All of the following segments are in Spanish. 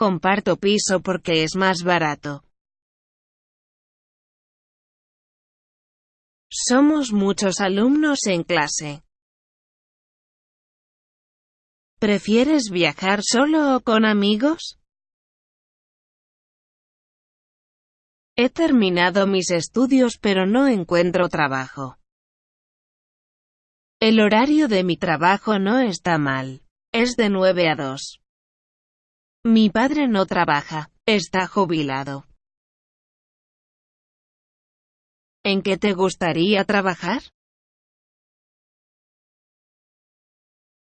Comparto piso porque es más barato. Somos muchos alumnos en clase. ¿Prefieres viajar solo o con amigos? He terminado mis estudios pero no encuentro trabajo. El horario de mi trabajo no está mal. Es de 9 a 2. Mi padre no trabaja, está jubilado. ¿En qué te gustaría trabajar?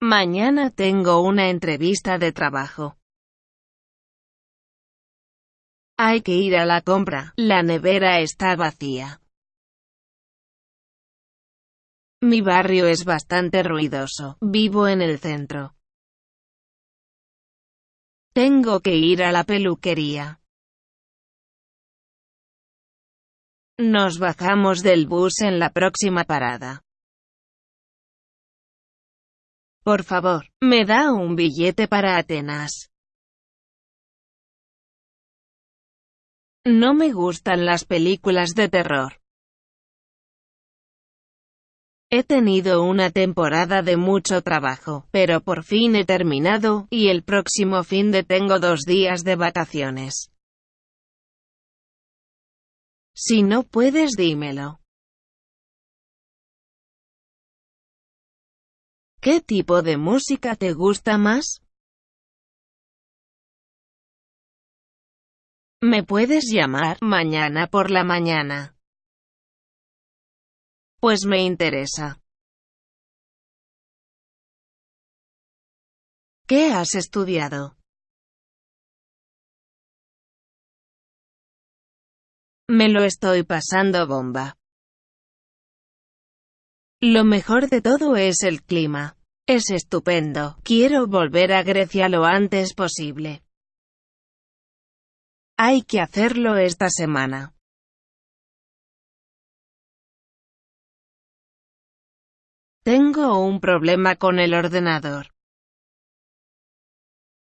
Mañana tengo una entrevista de trabajo. Hay que ir a la compra, la nevera está vacía. Mi barrio es bastante ruidoso, vivo en el centro. Tengo que ir a la peluquería. Nos bajamos del bus en la próxima parada. Por favor, me da un billete para Atenas. No me gustan las películas de terror. He tenido una temporada de mucho trabajo, pero por fin he terminado, y el próximo fin de tengo dos días de vacaciones. Si no puedes dímelo. ¿Qué tipo de música te gusta más? Me puedes llamar mañana por la mañana. Pues me interesa. ¿Qué has estudiado? Me lo estoy pasando bomba. Lo mejor de todo es el clima. Es estupendo. Quiero volver a Grecia lo antes posible. Hay que hacerlo esta semana. Tengo un problema con el ordenador.